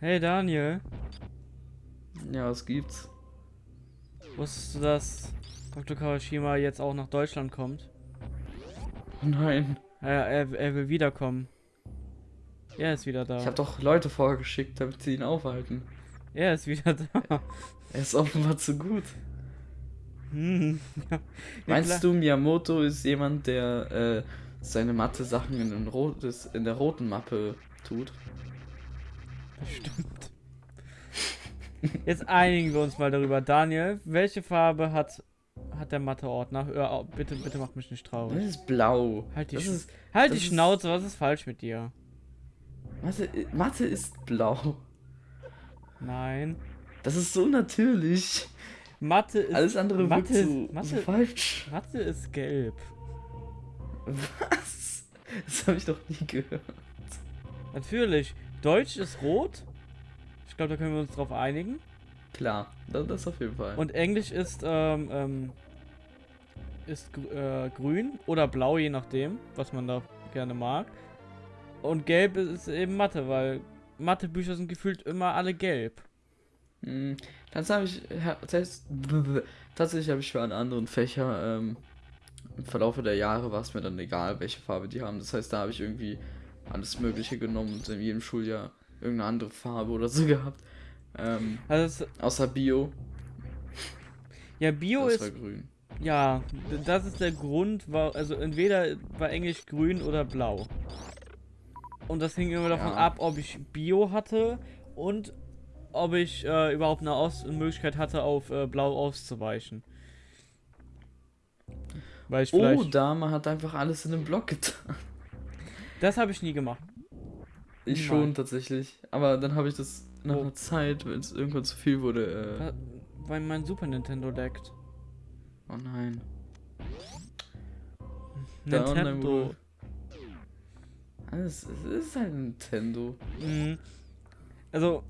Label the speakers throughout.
Speaker 1: Hey Daniel,
Speaker 2: Ja, was gibt's?
Speaker 1: wusstest du, dass Dr. Kawashima jetzt auch nach Deutschland kommt?
Speaker 2: Nein.
Speaker 1: Er, er, er will wiederkommen. Er ist wieder da.
Speaker 2: Ich habe doch Leute vorgeschickt, damit sie ihn aufhalten.
Speaker 1: Er ist wieder da.
Speaker 2: Er ist offenbar zu gut.
Speaker 1: Hm. Ja,
Speaker 2: Meinst
Speaker 1: klar.
Speaker 2: du, Miyamoto ist jemand, der äh, seine Mathe-Sachen in, in der roten Mappe tut?
Speaker 1: Bestimmt. Jetzt einigen wir uns mal darüber. Daniel, welche Farbe hat, hat der Mathe-Ordner? Auf, bitte, bitte mach mich nicht
Speaker 2: Das
Speaker 1: traurig.
Speaker 2: ist blau.
Speaker 1: Halt die,
Speaker 2: das
Speaker 1: Sch
Speaker 2: ist,
Speaker 1: halt die
Speaker 2: das
Speaker 1: Schnauze, was ist falsch mit dir?
Speaker 2: Mathe, Mathe ist blau.
Speaker 1: Nein.
Speaker 2: Das ist so natürlich.
Speaker 1: Mathe ist,
Speaker 2: Alles andere
Speaker 1: Mathe,
Speaker 2: wird
Speaker 1: ist,
Speaker 2: so, so
Speaker 1: Mathe,
Speaker 2: falsch.
Speaker 1: Mathe ist gelb.
Speaker 2: Was? Das habe ich doch nie gehört.
Speaker 1: Natürlich. Deutsch ist rot. Ich glaube, da können wir uns drauf einigen.
Speaker 2: Klar, das, das auf jeden Fall.
Speaker 1: Und Englisch ist, ähm, ähm, ist äh, grün oder blau, je nachdem, was man da gerne mag. Und gelb ist eben Mathe, weil Mathebücher sind gefühlt immer alle gelb.
Speaker 2: Hm, Das habe ich. tatsächlich habe ich für einen anderen Fächer ähm, im Verlauf der Jahre war es mir dann egal, welche Farbe die haben. Das heißt, da habe ich irgendwie alles Mögliche genommen und in jedem Schuljahr irgendeine andere Farbe oder so gehabt. Ähm,
Speaker 1: Also,
Speaker 2: außer Bio.
Speaker 1: ja, Bio
Speaker 2: das
Speaker 1: ist,
Speaker 2: grün.
Speaker 1: ja, das ist der Grund, war, also entweder war Englisch grün oder blau. Und das hing immer davon
Speaker 2: Ja.
Speaker 1: ab, ob ich Bio hatte und ob ich äh, überhaupt eine Aus Möglichkeit hatte, auf äh, blau auszuweichen. Weil ich
Speaker 2: Oh. Dame hat einfach alles in den Block getan.
Speaker 1: Das habe ich nie gemacht.
Speaker 2: Ich
Speaker 1: Nein.
Speaker 2: schon tatsächlich. Aber dann habe ich das nach
Speaker 1: Wo?
Speaker 2: einer Zeit, wenn es irgendwann zu viel wurde. Äh,
Speaker 1: Weil mein Super Nintendo laggt.
Speaker 2: oh nein.
Speaker 1: Nintendo.
Speaker 2: Es ist halt Nintendo.
Speaker 1: Mhm. Also,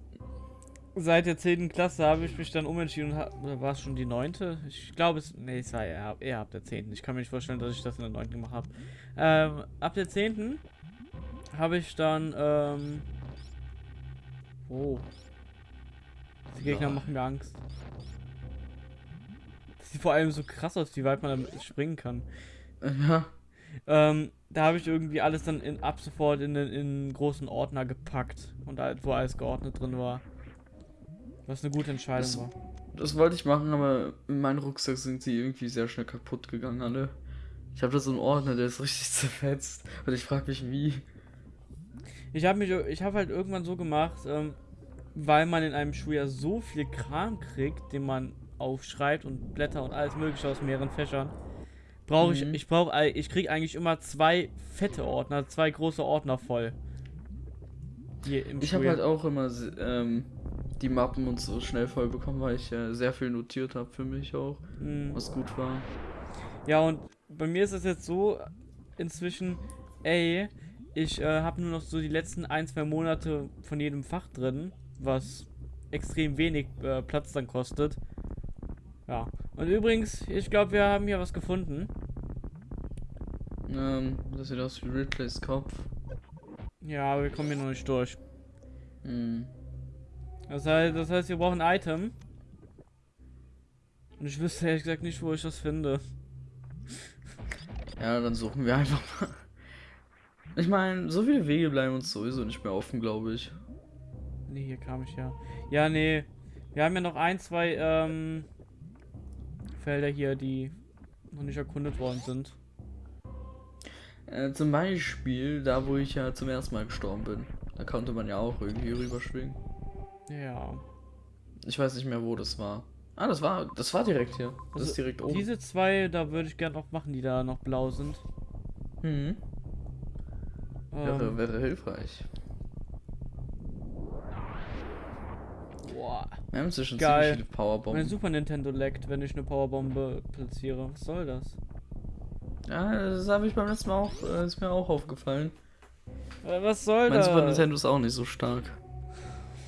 Speaker 1: seit der 10. Klasse habe ich mich dann umentschieden und oder war es schon die 9.? Ich glaube es. Nee, es war eher, eher ab der 10. Ich kann mir nicht vorstellen, dass ich das in der 9. gemacht habe. Ähm, ab der 10. habe ich dann, ähm. Oh. Die Gegner
Speaker 2: Ja.
Speaker 1: machen mir Angst. Das sieht vor allem so krass aus, wie weit man damit springen kann.
Speaker 2: Ja.
Speaker 1: Ähm, da habe ich irgendwie alles dann in, ab sofort in den in einen großen Ordner gepackt und halt, wo alles geordnet drin war. Was eine gute Entscheidung
Speaker 2: Das-
Speaker 1: war.
Speaker 2: Das wollte ich machen, aber in meinem Rucksack sind sie irgendwie sehr schnell kaputt gegangen, alle. Ich habe da so einen Ordner, der ist richtig zerfetzt. Und ich frage mich, wie.
Speaker 1: Ich habe mich, ich habe halt irgendwann so gemacht, ähm, weil man in einem Schuljahr so viel Kram kriegt, den man aufschreibt und Blätter und alles mögliche aus mehreren Fächern. Brauche ich,
Speaker 2: Mhm.
Speaker 1: ich brauche, ich kriege eigentlich immer zwei fette Ordner, zwei große Ordner voll. Hier im
Speaker 2: Ich habe halt auch immer ähm, die Mappen und so schnell voll bekommen, weil ich äh, sehr viel notiert habe für mich auch,
Speaker 1: Mhm.
Speaker 2: was gut war.
Speaker 1: Ja, und bei mir ist es jetzt so inzwischen, ey, ich äh, habe nur noch so die letzten ein, zwei Monate von jedem Fach drin, was extrem wenig äh, Platz dann kostet. Ja. Und übrigens, ich glaube, wir haben hier was gefunden.
Speaker 2: Ähm, das sieht aus wie Ridleys Kopf.
Speaker 1: Ja, aber wir kommen hier noch nicht durch.
Speaker 2: Hm.
Speaker 1: Das heißt, das heißt, wir brauchen ein Item. Und ich wüsste ehrlich gesagt nicht, wo ich das finde.
Speaker 2: Ja, dann suchen wir einfach mal. Ich meine, so viele Wege bleiben uns sowieso nicht mehr offen, glaube ich.
Speaker 1: Nee, hier kam ich ja. Ja, nee. Wir haben ja noch ein, zwei ähm, Felder hier, die noch nicht erkundet worden sind.
Speaker 2: Äh, zum Beispiel da, wo ich ja zum ersten Mal gestorben bin. Da konnte man ja auch irgendwie rüberschwingen.
Speaker 1: Ja.
Speaker 2: Ich weiß nicht mehr, wo das war. Ah, das war, das war direkt hier. Das
Speaker 1: Also,
Speaker 2: ist direkt oben.
Speaker 1: Diese zwei, da würde ich gerne noch machen, die da noch blau sind.
Speaker 2: Mhm. Wäre,
Speaker 1: Ähm,
Speaker 2: wäre hilfreich.
Speaker 1: boah.
Speaker 2: Wir haben inzwischen
Speaker 1: Geil.
Speaker 2: ziemlich viele
Speaker 1: Mein
Speaker 2: Powerbomben.
Speaker 1: Super Nintendo leckt, wenn ich eine Powerbombe platziere. Was soll das?
Speaker 2: Ja, das habe ich beim letzten Mal auch, äh, ist mir auch aufgefallen.
Speaker 1: Äh, Was soll
Speaker 2: Mein
Speaker 1: das?
Speaker 2: Super Nintendo ist auch nicht so stark.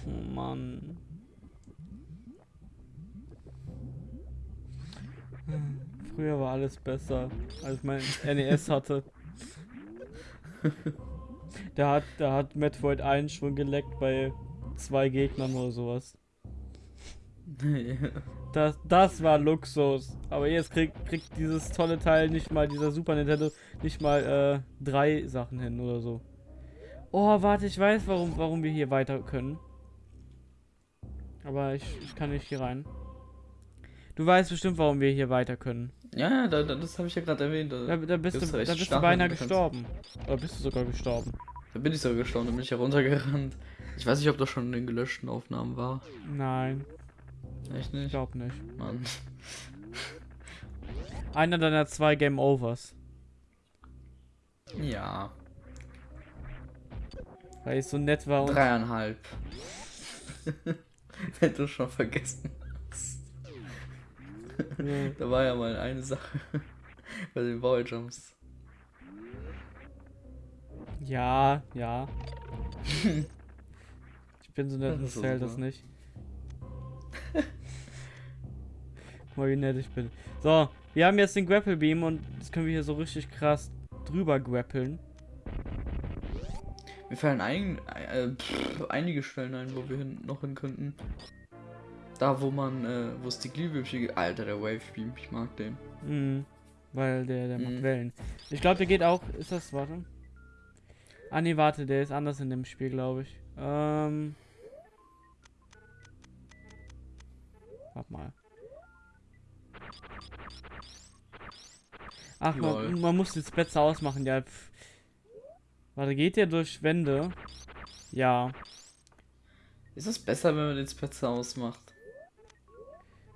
Speaker 1: Oh Mann. Früher war alles besser, als mein NES hatte. Da hat, da hat Metroid 1 schon geleckt bei zwei Gegnern oder sowas. Das, das war Luxus. Aber jetzt kriegt, kriegt dieses tolle Teil nicht mal, dieser Super Nintendo, nicht mal äh, drei Sachen hin oder so. Oh, warte, ich weiß, warum, warum wir hier weiter können. Aber ich, ich kann nicht hier rein. Du weißt bestimmt, warum wir hier weiter können.
Speaker 2: Ja, da, da, das habe ich ja gerade erwähnt.
Speaker 1: Da, da bist, du, da bist du beinahe gestorben. Oder bist du sogar gestorben?
Speaker 2: Da bin ich sogar gestorben, da bin ich heruntergerannt. Ich weiß nicht, ob das schon in den gelöschten Aufnahmen war.
Speaker 1: Nein,
Speaker 2: Echt
Speaker 1: ich
Speaker 2: nicht?
Speaker 1: glaube nicht.
Speaker 2: Mann.
Speaker 1: Einer deiner zwei Game Overs.
Speaker 2: Ja.
Speaker 1: Weil ich so nett war und.
Speaker 2: Dreieinhalb. Wenn du schon vergessen hast.
Speaker 1: Ja.
Speaker 2: Da war ja mal eine Sache bei den Balljumps.
Speaker 1: Ja, ja. ich bin so nett und
Speaker 2: Das
Speaker 1: zählt das nicht. Guck mal, wie nett ich bin. So, wir haben jetzt den Grapple Beam und jetzt können wir hier so richtig krass drüber grappeln.
Speaker 2: Mir fallen ein, äh, pff, einige Stellen ein, wo wir hin, noch hin könnten. Da, wo man, äh, wo es die Glühwürmchen gibt. Alter, der Wave Beam, ich mag den.
Speaker 1: Mhm. Weil der, der macht
Speaker 2: Mhm.
Speaker 1: Wellen. Ich glaube, der geht auch. Ist das, warte. Ah, nee, warte, der ist anders in dem Spiel, glaube ich. Ähm. Warte mal. Ach, man, man muss jetzt besser ausmachen, ja. Pff. Warte, geht der durch Wände? Ja.
Speaker 2: Ist es besser, wenn man den Spetzer ausmacht?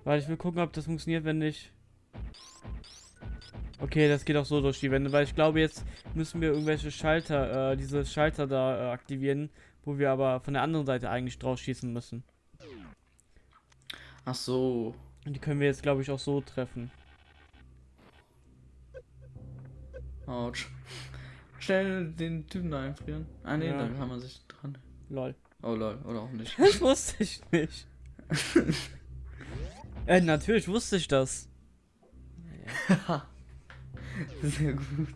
Speaker 1: Warte, ich will gucken, ob das funktioniert, wenn nicht. Okay, das geht auch so durch die Wände, weil ich glaube, jetzt müssen wir irgendwelche Schalter, äh, diese Schalter da äh, aktivieren, wo wir aber von der anderen Seite eigentlich drauf schießen müssen.
Speaker 2: Ach so.
Speaker 1: Und die können wir jetzt, glaube ich, auch so treffen.
Speaker 2: Autsch. Schnell den Typen da einfrieren. Ah ne,
Speaker 1: Ja.
Speaker 2: dann kann man sich dran.
Speaker 1: Lol.
Speaker 2: Oh lol, oder auch nicht.
Speaker 1: Das wusste ich nicht. äh, natürlich wusste ich das.
Speaker 2: Sehr gut.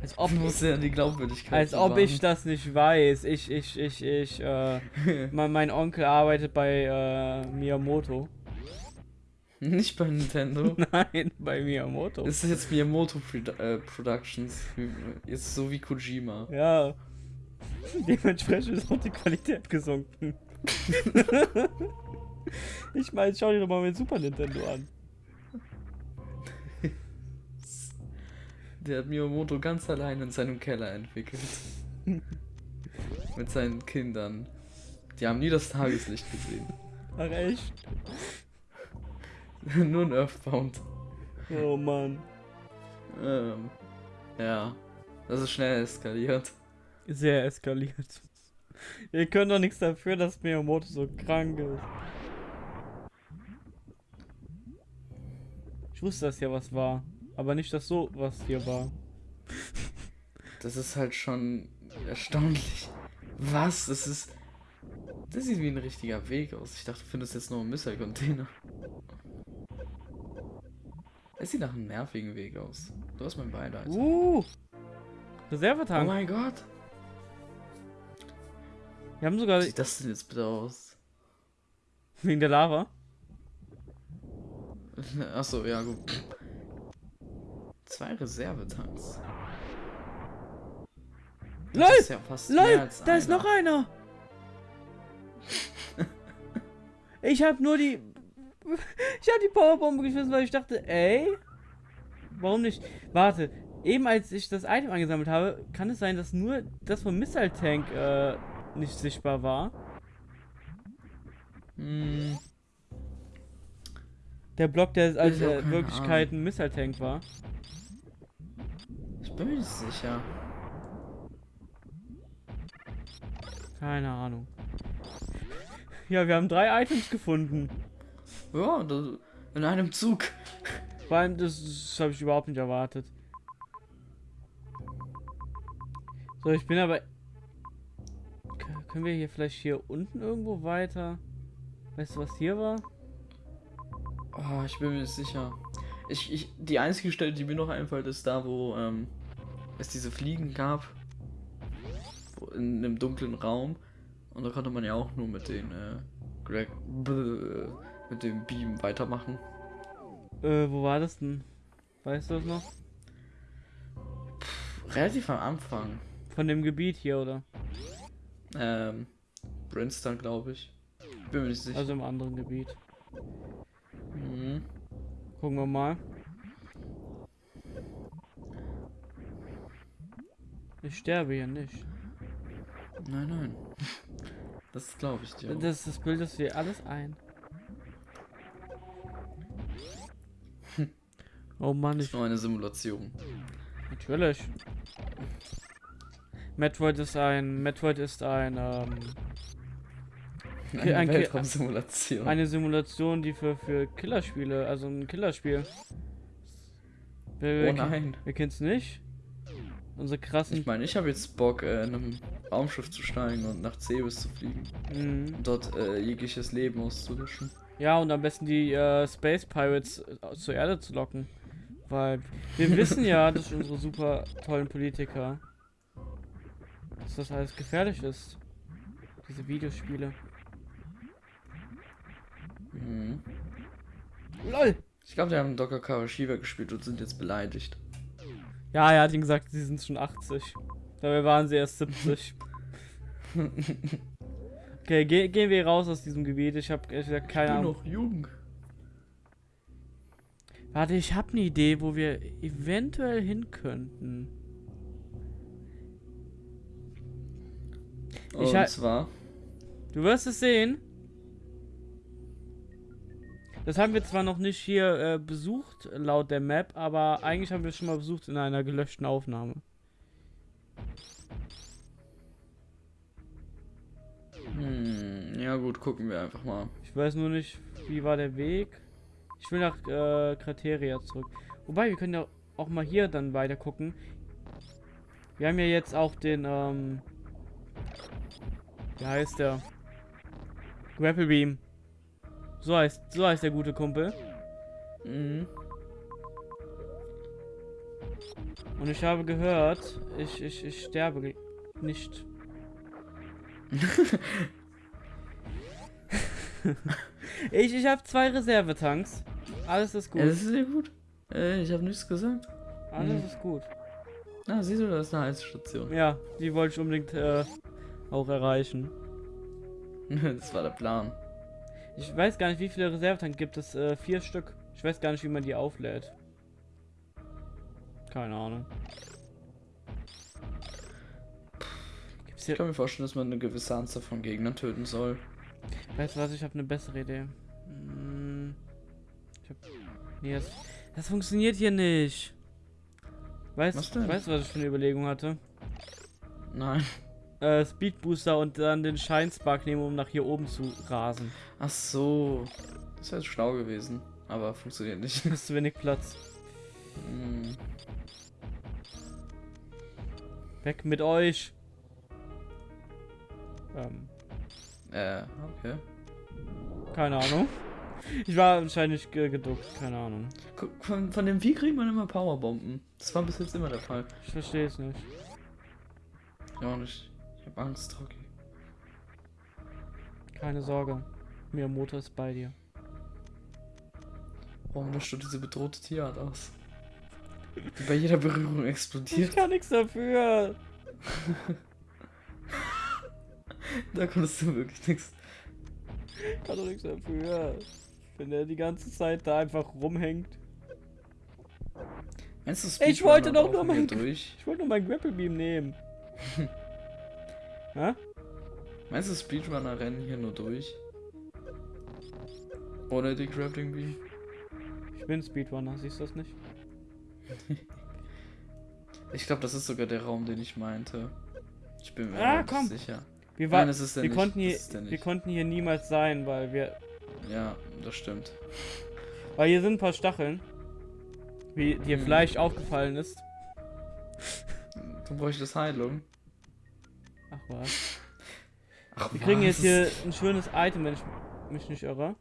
Speaker 1: Als ob,
Speaker 2: Du musst ja die Glaubwürdigkeit
Speaker 1: als ob
Speaker 2: bewahren.
Speaker 1: ich das nicht weiß. Ich, ich, ich, ich, äh, mein, mein Onkel arbeitet bei, äh, Miyamoto.
Speaker 2: Nicht bei Nintendo.
Speaker 1: Nein, bei Miyamoto.
Speaker 2: Das ist jetzt Miyamoto Produ äh, Productions. Jetzt so wie Kojima.
Speaker 1: Ja. Dementsprechend ist auch die Qualität gesunken. ich meine, schau dir doch mal mein Super Nintendo an.
Speaker 2: Der hat Miyamoto ganz allein in seinem Keller entwickelt. Mit seinen Kindern. Die haben nie das Tageslicht gesehen.
Speaker 1: Ach echt?
Speaker 2: Nur ein Earthbound.
Speaker 1: Oh Mann.
Speaker 2: Ähm, ja. Das ist schnell eskaliert.
Speaker 1: Sehr eskaliert. Ihr könnt doch nichts dafür, dass Miyamoto so krank ist. Ich wusste, dass hier was war. Aber nicht, dass so was hier war.
Speaker 2: Das ist halt schon erstaunlich. Was? Das ist. Das sieht wie ein richtiger Weg aus. Ich dachte, du findest jetzt nur einen Missile-Container. Es sieht nach einem nervigen Weg aus. Du hast mein Beileid.
Speaker 1: Uh!
Speaker 2: oh
Speaker 1: Reservetank.
Speaker 2: mein Gott.
Speaker 1: Wir haben sogar
Speaker 2: Wie sieht das denn jetzt bitte aus?
Speaker 1: wegen der Lava.
Speaker 2: Achso, ja gut. Zwei Reservetanks.
Speaker 1: LOL!
Speaker 2: ist ja
Speaker 1: LOL! Da ist
Speaker 2: einer.
Speaker 1: noch einer! ich hab nur die. Ich hab die Powerbombe geschmissen, weil ich dachte, ey. Warum nicht? Warte, eben als ich das Item angesammelt habe, kann es sein, dass nur das vom Missile Tank äh, nicht sichtbar war.
Speaker 2: Hm,
Speaker 1: Der Block, der als äh, Wirklichkeit ein Missile Tank war.
Speaker 2: ich bin mir nicht sicher.
Speaker 1: Keine Ahnung. Ja, wir haben drei Items gefunden.
Speaker 2: Ja, in einem Zug.
Speaker 1: Vor allem, das, das habe ich überhaupt nicht erwartet. So, ich bin aber. Können wir hier vielleicht hier unten irgendwo weiter? Weißt du, was hier war?
Speaker 2: Oh, ich bin mir nicht sicher. Ich, ich, die einzige Stelle, die mir noch einfällt, ist da, wo ähm, es diese Fliegen gab. In einem dunklen Raum. Und da konnte man ja auch nur mit den äh, Greg bäh, mit dem Beam weitermachen.
Speaker 1: Äh, wo war das denn? Weißt du das noch?
Speaker 2: Relativ am Anfang.
Speaker 1: Von dem Gebiet hier, oder?
Speaker 2: Ähm, Brimstone, glaube ich. Bin mir nicht sicher.
Speaker 1: Also im anderen Gebiet.
Speaker 2: mhm.
Speaker 1: Gucken wir mal. Ich sterbe hier nicht.
Speaker 2: Nein, nein. Das glaube ich dir. auch.
Speaker 1: Das, das bildest du dir alles ein. Oh Mann,
Speaker 2: Das
Speaker 1: ich.
Speaker 2: ist nur eine Simulation.
Speaker 1: Natürlich. Metroid ist ein. Metroid ist ein. Ähm,
Speaker 2: Eine
Speaker 1: ein
Speaker 2: Weltraumsimulation.
Speaker 1: eine Simulation, die für, für Killerspiele, also ein Killerspiel. Wer, wer,
Speaker 2: oh nein.
Speaker 1: wer kennt's nicht? Unsere krassen.
Speaker 2: Ich meine, ich habe jetzt Bock, äh, in einem Raumschiff zu steigen und nach Cebes zu fliegen.
Speaker 1: Mhm.
Speaker 2: Und dort äh, jegliches Leben auszulöschen.
Speaker 1: Ja, und am besten die äh, Space Pirates äh, zur Erde zu locken. Weil wir wissen ja, dass unsere super tollen Politiker, dass das alles gefährlich ist. Diese Videospiele.
Speaker 2: Mhm.
Speaker 1: LOL!
Speaker 2: Ich glaube, die haben Dr. Kawashiwa gespielt und sind jetzt beleidigt.
Speaker 1: Ja, er hat ihm gesagt, sie sind schon 80. Dabei waren sie erst 70. Okay, ge gehen wir raus aus diesem Gebiet. Ich habe ehrlich gesagt keine
Speaker 2: bin
Speaker 1: Ahnung.
Speaker 2: noch jung.
Speaker 1: Warte, ich habe eine Idee, wo wir eventuell hin könnten. Ich
Speaker 2: Und zwar.
Speaker 1: Du wirst es sehen. Das haben wir zwar noch nicht hier äh, besucht, laut der Map, aber eigentlich haben wir es schon mal besucht in einer gelöschten Aufnahme.
Speaker 2: Hm, ja gut, gucken wir einfach mal.
Speaker 1: Ich weiß nur nicht, wie war der Weg. Ich will nach äh, Krateria zurück. Wobei, wir können ja auch mal hier dann weiter gucken. Wir haben ja jetzt auch den, ähm... Wie heißt der? Grapple Beam. So heißt, so heißt der gute Kumpel.
Speaker 2: Mhm.
Speaker 1: Und ich habe gehört, ich, ich, ich sterbe nicht. ich ich habe zwei Reservetanks. Alles ist gut.
Speaker 2: Ja, das ist sehr gut. Äh, ich habe nichts gesagt.
Speaker 1: Alles
Speaker 2: Mhm.
Speaker 1: ist gut.
Speaker 2: Ah, siehst du, das ist eine Heizstation.
Speaker 1: Ja, die wollte ich unbedingt äh, auch erreichen.
Speaker 2: das war der Plan.
Speaker 1: Ich weiß gar nicht, wie viele Reservetanks gibt es. Äh, vier Stück. Ich weiß gar nicht, wie man die auflädt. Keine Ahnung. Gibt's
Speaker 2: Ich
Speaker 1: hier.
Speaker 2: kann mir vorstellen, dass man eine gewisse Anzahl von Gegnern töten soll.
Speaker 1: Weißt du was, ich habe eine bessere Idee. Hm, ich hab, nee, das, das funktioniert hier nicht. Weißt,
Speaker 2: denn?
Speaker 1: weißt du, was ich für eine Überlegung hatte?
Speaker 2: Nein.
Speaker 1: Äh, Speed Booster und dann den Scheinspark nehmen, um nach hier oben zu rasen.
Speaker 2: Ach so. Das wäre schlau gewesen. Aber funktioniert nicht.
Speaker 1: Ist zu wenig Platz.
Speaker 2: Hm.
Speaker 1: Weg mit euch. Ähm,
Speaker 2: Äh, okay.
Speaker 1: keine Ahnung. Ich war wahrscheinlich ge geduckt, keine Ahnung.
Speaker 2: Von, von dem Vieh kriegt man immer Powerbomben. Das war bis jetzt immer der Fall.
Speaker 1: Ich verstehe es nicht.
Speaker 2: Ja, und ich, ich hab Angst, Rocky.
Speaker 1: Keine Sorge. Miyamoto ist bei dir.
Speaker 2: Warum löscht du diese bedrohte Tierart aus? Die bei jeder Berührung
Speaker 1: Ich
Speaker 2: explodiert.
Speaker 1: kann nichts dafür.
Speaker 2: Da konntest du wirklich nichts.
Speaker 1: Ich kann doch nichts dafür. Wenn er die ganze Zeit da einfach rumhängt.
Speaker 2: Meinst du,
Speaker 1: Ich wollte doch nur mein-
Speaker 2: durch?
Speaker 1: Ich wollte nur meinen Grapple Beam nehmen. Hä?
Speaker 2: Meinst du, Speedrunner rennen hier nur durch? Ohne die Grappling Beam?
Speaker 1: Ich bin Speedrunner, siehst du das nicht?
Speaker 2: Ich glaube, das ist sogar der Raum, den ich meinte. Ich bin mir
Speaker 1: Ah,
Speaker 2: nicht
Speaker 1: komm.
Speaker 2: sicher.
Speaker 1: Wir, war,
Speaker 2: Nein, das ist
Speaker 1: wir,
Speaker 2: nicht.
Speaker 1: konnten hier,
Speaker 2: Das
Speaker 1: wir konnten hier niemals sein, weil wir.
Speaker 2: Ja, das stimmt.
Speaker 1: Weil hier sind ein paar Stacheln. Wie dir
Speaker 2: Hm.
Speaker 1: vielleicht aufgefallen ist.
Speaker 2: Du bräuchtest Heilung.
Speaker 1: Ach was.
Speaker 2: Ach,
Speaker 1: Wir kriegen jetzt
Speaker 2: was?
Speaker 1: hier ein schönes Item, wenn ich mich nicht irre.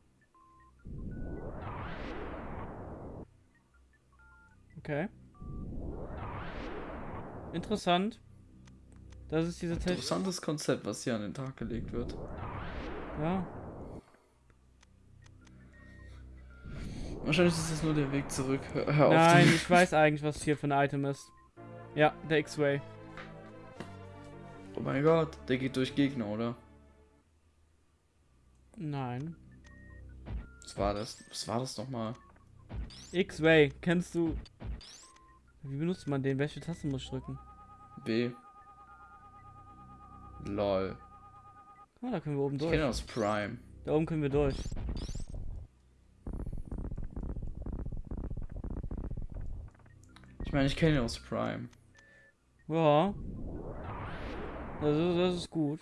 Speaker 1: Okay. Interessant. Das ist diese Technik.
Speaker 2: Interessantes Konzept, was hier an den Tag gelegt wird.
Speaker 1: Ja.
Speaker 2: Wahrscheinlich ist das nur der Weg zurück. Hör, auf
Speaker 1: Nein, ich weiß eigentlich, was hier für ein Item ist. Ja, der X-Ray.
Speaker 2: Oh mein Gott, der geht durch Gegner, oder?
Speaker 1: Nein.
Speaker 2: Was war das? Was war das nochmal?
Speaker 1: X-Ray, kennst du. Wie benutzt man den? Welche Taste muss ich drücken?
Speaker 2: B. Lol.
Speaker 1: Ah, da können wir oben
Speaker 2: Ich
Speaker 1: durch.
Speaker 2: kenne aus Prime.
Speaker 1: Da oben können wir durch.
Speaker 2: Ich meine, ich kenne ihn aus Prime.
Speaker 1: Ja. Das ist, das ist gut.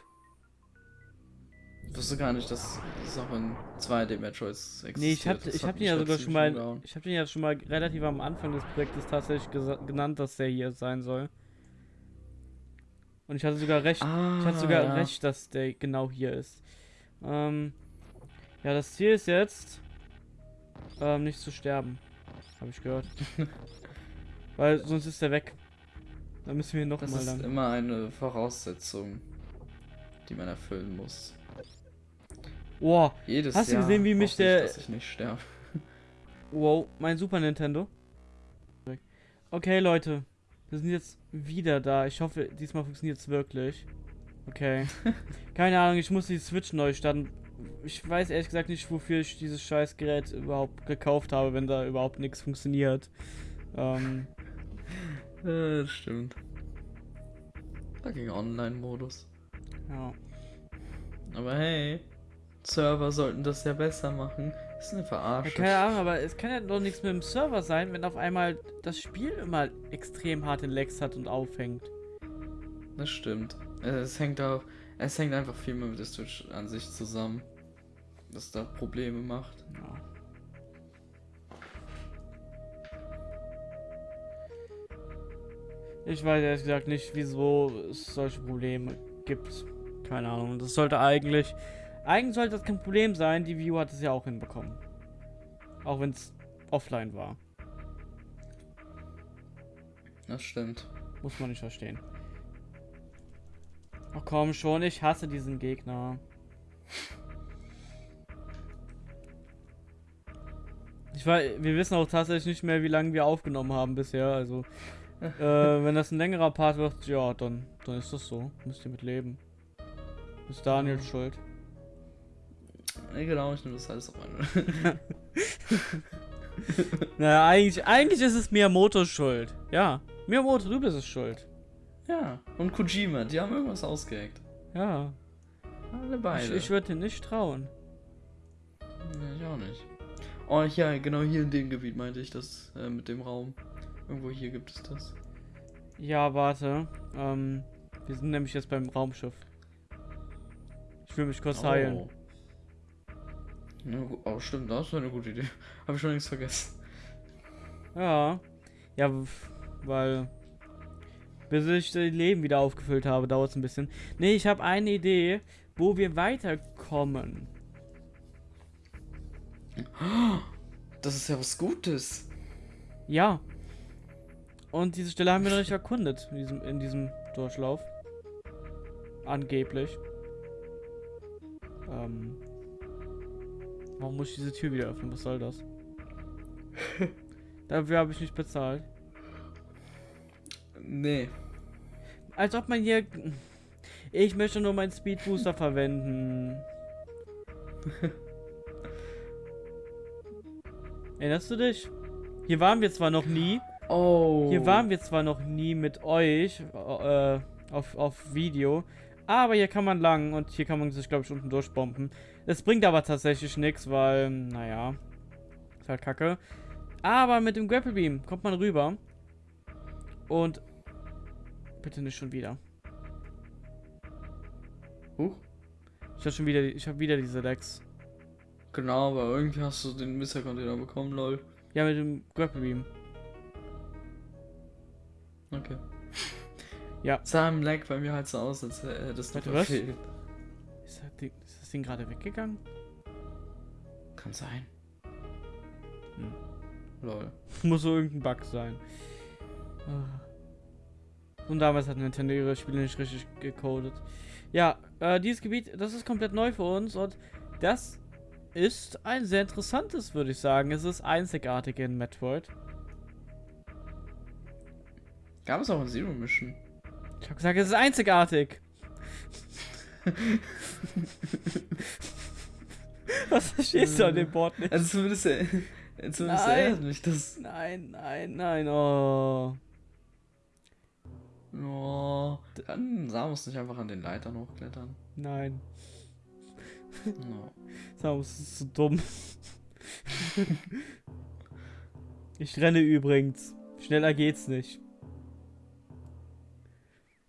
Speaker 2: Ich wusste gar nicht, dass es auch in 2D Metroids existiert.
Speaker 1: Nee, ich hab,
Speaker 2: Das
Speaker 1: ich hab den ja sogar schon mal. Ich hab den ja schon mal relativ am Anfang des Projektes tatsächlich genannt, dass der hier sein soll. Und ich hatte sogar recht.
Speaker 2: Ah,
Speaker 1: Ich hatte sogar
Speaker 2: ja.
Speaker 1: recht, dass der genau hier ist. Ähm, ja, das Ziel ist jetzt, ähm, nicht zu sterben. Habe ich gehört. Weil sonst ist der weg. Dann müssen wir noch
Speaker 2: Das
Speaker 1: mal
Speaker 2: ist
Speaker 1: lang.
Speaker 2: immer eine Voraussetzung, die man erfüllen muss.
Speaker 1: Wow,
Speaker 2: Jedes
Speaker 1: Hast du
Speaker 2: Jahr
Speaker 1: gesehen, wie mich
Speaker 2: hoffe ich,
Speaker 1: der-
Speaker 2: dass ich nicht sterbe.
Speaker 1: wow, mein Super Nintendo. Okay, Leute. Wir sind jetzt wieder da. Ich hoffe, diesmal funktioniert es wirklich. Okay. Keine Ahnung, ich muss die Switch neu starten. Ich weiß ehrlich gesagt nicht, wofür ich dieses scheiß Gerät überhaupt gekauft habe, wenn da überhaupt nichts funktioniert. Ähm,
Speaker 2: Äh, das stimmt. Da ging Online-Modus.
Speaker 1: ja.
Speaker 2: Aber hey, Server sollten das ja besser machen. Ist eine
Speaker 1: ja.
Speaker 2: Verarsche.
Speaker 1: Keine Ahnung, aber es kann ja doch nichts mit dem Server sein, wenn auf einmal das Spiel immer extrem hart in Lags hat und aufhängt.
Speaker 2: Das stimmt. Es hängt auch, es hängt einfach viel mehr mit der Switch an sich zusammen. Dass da Probleme macht.
Speaker 1: Ja. Ich weiß ehrlich gesagt nicht, wieso es solche Probleme gibt. Keine Ahnung. Das sollte eigentlich. Eigentlich sollte das kein Problem sein. Die View hat es ja auch hinbekommen. Auch wenn es offline war.
Speaker 2: Das stimmt.
Speaker 1: Muss man nicht verstehen. Ach komm schon, ich hasse diesen Gegner. Ich weiß, wir wissen auch tatsächlich nicht mehr, wie lange wir aufgenommen haben bisher. Also, äh, wenn das ein längerer Part wird, ja, dann, dann ist das so. Müsst ihr mit leben. Ist Daniel schuld.
Speaker 2: Nee, genau, ich nehme das alles auf einmal.
Speaker 1: Naja, eigentlich, eigentlich ist es Miyamotos Schuld. Ja, Miyamoto, du bist es schuld.
Speaker 2: ja, und Kojima, die haben irgendwas ausgeheckt.
Speaker 1: Ja,
Speaker 2: Alle
Speaker 1: ich,
Speaker 2: beide.
Speaker 1: ich würde dir nicht trauen.
Speaker 2: Ja, ich auch nicht. Oh, ja, genau hier in dem Gebiet meinte ich das äh, mit dem Raum. Irgendwo hier gibt es das.
Speaker 1: Ja, warte. Ähm, wir sind nämlich jetzt beim Raumschiff. Ich will mich kurz heilen.
Speaker 2: Ja, oh, stimmt, das ist eine gute Idee. Habe ich schon längst vergessen.
Speaker 1: Ja. Ja, weil. Bis ich das Leben wieder aufgefüllt habe, dauert es ein bisschen. Nee, ich habe eine Idee, wo wir weiterkommen.
Speaker 2: Das ist ja was Gutes.
Speaker 1: Ja. Und diese Stelle haben wir noch nicht erkundet in diesem, in diesem Durchlauf. Angeblich. Ähm. Warum muss ich diese Tür wieder öffnen? Was soll das? Dafür habe ich nicht bezahlt.
Speaker 2: Nee.
Speaker 1: Als ob man hier. Ich möchte nur meinen Speed Booster verwenden. Erinnerst du dich? Hier waren wir zwar noch nie.
Speaker 2: Oh.
Speaker 1: Hier waren wir zwar noch nie mit euch äh, auf, auf Video. Aber hier kann man lang und hier kann man sich, glaube ich, unten durchbomben. Es bringt aber tatsächlich nichts, weil, naja, ist halt kacke. Aber mit dem Grapple Beam kommt man rüber. Und bitte nicht schon wieder.
Speaker 2: Huch.
Speaker 1: Ich habe schon wieder, ich habe wieder diese Decks.
Speaker 2: Genau, aber irgendwie hast du den Mister-Container bekommen, lol.
Speaker 1: Ja, mit dem Grapple Beam.
Speaker 2: Okay.
Speaker 1: Ja.
Speaker 2: Sah im Lag bei mir halt so aus, als hättest du
Speaker 1: Warte, was? Ist das Ding, ist das Ding gerade weggegangen?
Speaker 2: Kann sein.
Speaker 1: Hm.
Speaker 2: Lol.
Speaker 1: Muss so irgendein Bug sein. Ah. Und damals hat Nintendo ihre Spiele nicht richtig gecodet. Ja, äh, dieses Gebiet, das ist komplett neu für uns und das ist ein sehr interessantes, würde ich sagen. Es ist einzigartig in Metroid.
Speaker 2: Gab es auch in Zero Mission?
Speaker 1: Ich habe gesagt, es ist einzigartig. Was verstehst du an dem Board nicht?
Speaker 2: Also zumindest, äh, zumindest
Speaker 1: Nein.
Speaker 2: erinnert mich das.
Speaker 1: Nein, nein, nein, oh.
Speaker 2: Oh, kann Samus nicht einfach an den Leitern hochklettern?
Speaker 1: Nein.
Speaker 2: No.
Speaker 1: Samus ist so dumm. ich renne übrigens. Schneller geht's nicht.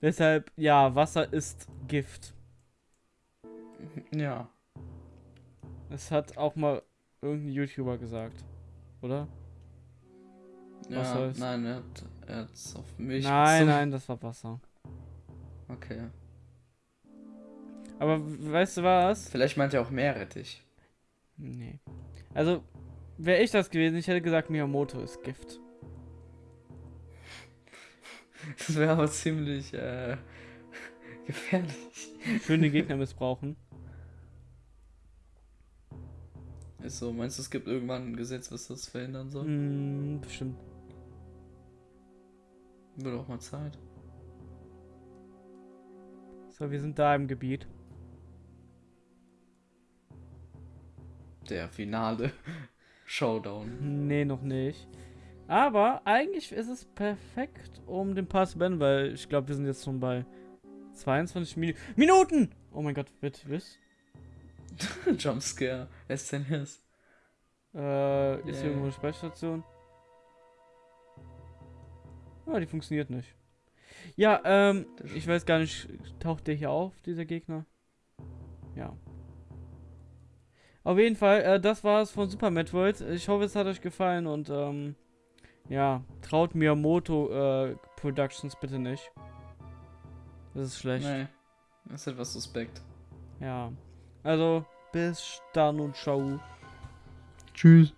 Speaker 1: Deshalb, ja, Wasser ist Gift.
Speaker 2: Ja.
Speaker 1: Das hat auch mal irgendein YouTuber gesagt. Oder?
Speaker 2: Ja
Speaker 1: soll's?
Speaker 2: nein, er hat er hat's auf mich
Speaker 1: nein,
Speaker 2: bezogen.
Speaker 1: nein, das war Wasser.
Speaker 2: Okay.
Speaker 1: Aber weißt du was?
Speaker 2: Vielleicht meint er auch Meerrettich.
Speaker 1: Nee. Also, wäre ich das gewesen, ich hätte gesagt, Miyamoto ist Gift.
Speaker 2: Das wäre aber ziemlich äh, gefährlich.
Speaker 1: Schön den Gegner missbrauchen.
Speaker 2: Ist so, meinst du, es gibt irgendwann ein Gesetz, was das verhindern soll?
Speaker 1: Hm, bestimmt.
Speaker 2: Wird auch mal Zeit.
Speaker 1: So, wir sind da im Gebiet.
Speaker 2: Der finale Showdown.
Speaker 1: Nee, noch nicht. Aber eigentlich ist es perfekt, um den Pass zu beenden, weil ich glaube, wir sind jetzt schon bei 22 Minu Minuten! Oh mein Gott, bitte, was?
Speaker 2: Jumpscare. SNES.
Speaker 1: Äh, ist
Speaker 2: Yeah.
Speaker 1: hier irgendwo eine Speicherstation? Ah, die funktioniert nicht. Ja, ähm, ich weiß gar nicht, taucht der hier auf, dieser Gegner? Ja. Auf jeden Fall, äh, das war's von Super Metroid. Ich hoffe, es hat euch gefallen und, ähm, ja, traut Miyamoto äh, Productions bitte nicht. Das ist schlecht.
Speaker 2: Nee. Das ist etwas suspekt.
Speaker 1: Ja. Also, bis dann und ciao.
Speaker 2: Tschüss.